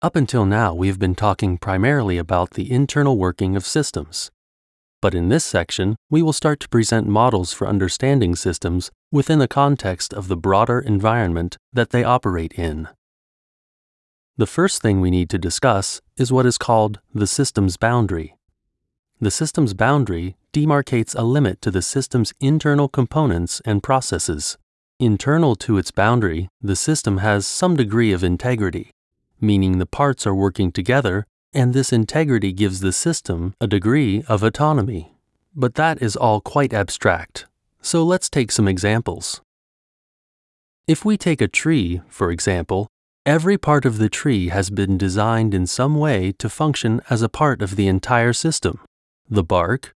Up until now, we have been talking primarily about the internal working of systems. But in this section, we will start to present models for understanding systems within the context of the broader environment that they operate in. The first thing we need to discuss is what is called the system's boundary. The system's boundary demarcates a limit to the system's internal components and processes. Internal to its boundary, the system has some degree of integrity, meaning the parts are working together and this integrity gives the system a degree of autonomy. But that is all quite abstract, so let's take some examples. If we take a tree, for example, every part of the tree has been designed in some way to function as a part of the entire system. The bark,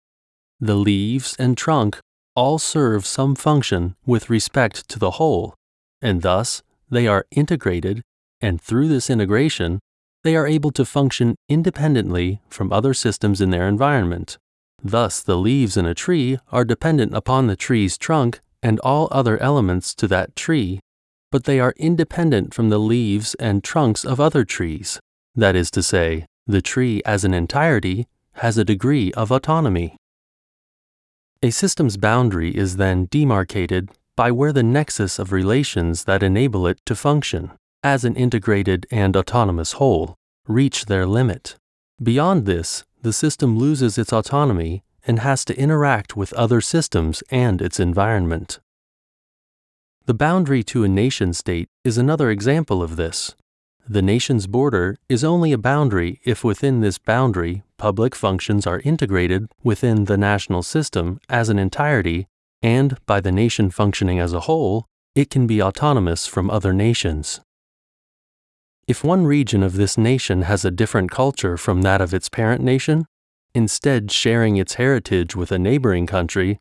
the leaves, and trunk all serve some function with respect to the whole, and thus they are integrated, and through this integration, they are able to function independently from other systems in their environment. Thus, the leaves in a tree are dependent upon the tree's trunk and all other elements to that tree, but they are independent from the leaves and trunks of other trees. That is to say, the tree as an entirety has a degree of autonomy. A system's boundary is then demarcated by where the nexus of relations that enable it to function as an integrated and autonomous whole, reach their limit. Beyond this, the system loses its autonomy and has to interact with other systems and its environment. The boundary to a nation state is another example of this. The nation's border is only a boundary if within this boundary public functions are integrated within the national system as an entirety, and by the nation functioning as a whole, it can be autonomous from other nations. If one region of this nation has a different culture from that of its parent nation, instead sharing its heritage with a neighboring country,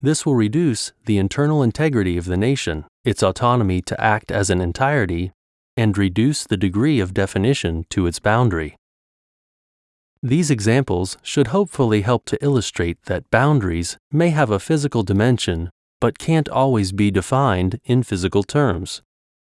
this will reduce the internal integrity of the nation, its autonomy to act as an entirety, and reduce the degree of definition to its boundary. These examples should hopefully help to illustrate that boundaries may have a physical dimension but can't always be defined in physical terms.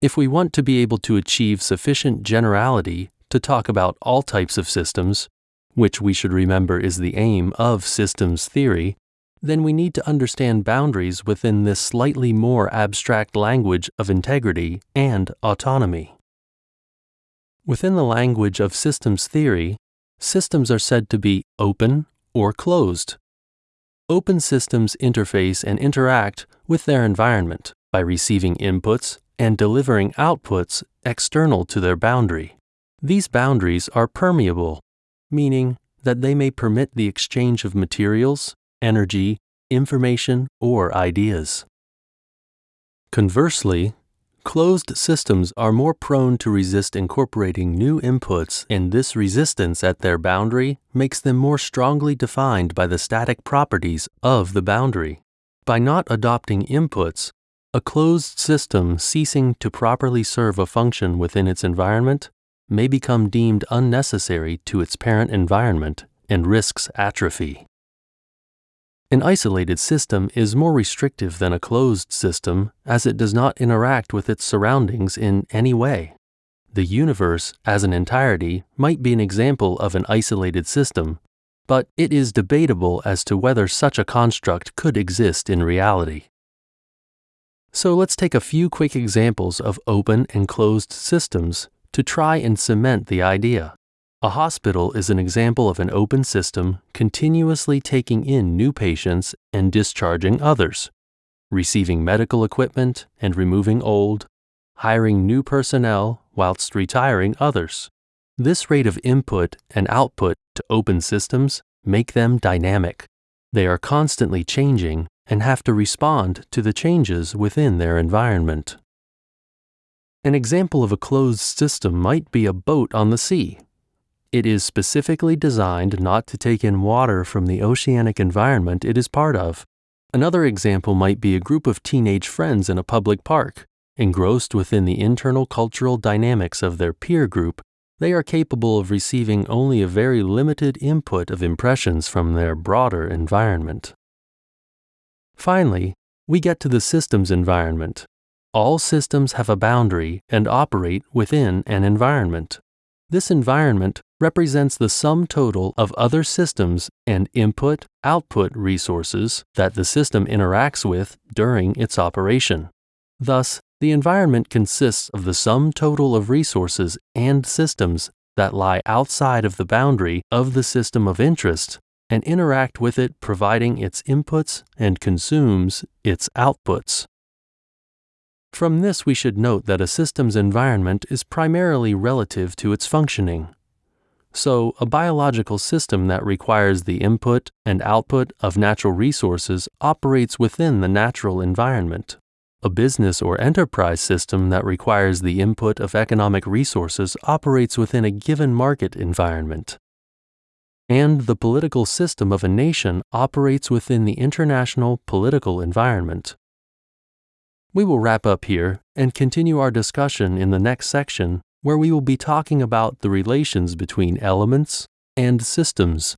If we want to be able to achieve sufficient generality to talk about all types of systems, which we should remember is the aim of systems theory, then we need to understand boundaries within this slightly more abstract language of integrity and autonomy. Within the language of systems theory, systems are said to be open or closed. Open systems interface and interact with their environment by receiving inputs and delivering outputs external to their boundary. These boundaries are permeable, meaning that they may permit the exchange of materials, energy, information, or ideas. Conversely, closed systems are more prone to resist incorporating new inputs, and this resistance at their boundary makes them more strongly defined by the static properties of the boundary. By not adopting inputs, a closed system ceasing to properly serve a function within its environment may become deemed unnecessary to its parent environment and risks atrophy. An isolated system is more restrictive than a closed system as it does not interact with its surroundings in any way. The universe, as an entirety, might be an example of an isolated system, but it is debatable as to whether such a construct could exist in reality. So let's take a few quick examples of open and closed systems to try and cement the idea. A hospital is an example of an open system continuously taking in new patients and discharging others, receiving medical equipment and removing old, hiring new personnel whilst retiring others. This rate of input and output to open systems make them dynamic. They are constantly changing and have to respond to the changes within their environment. An example of a closed system might be a boat on the sea. It is specifically designed not to take in water from the oceanic environment it is part of. Another example might be a group of teenage friends in a public park. Engrossed within the internal cultural dynamics of their peer group, they are capable of receiving only a very limited input of impressions from their broader environment. Finally, we get to the systems environment. All systems have a boundary and operate within an environment. This environment represents the sum total of other systems and input output resources that the system interacts with during its operation. Thus, the environment consists of the sum total of resources and systems that lie outside of the boundary of the system of interest and interact with it, providing its inputs and consumes its outputs. From this, we should note that a system's environment is primarily relative to its functioning. So, a biological system that requires the input and output of natural resources operates within the natural environment. A business or enterprise system that requires the input of economic resources operates within a given market environment. And the political system of a nation operates within the international political environment. We will wrap up here and continue our discussion in the next section where we will be talking about the relations between elements and systems.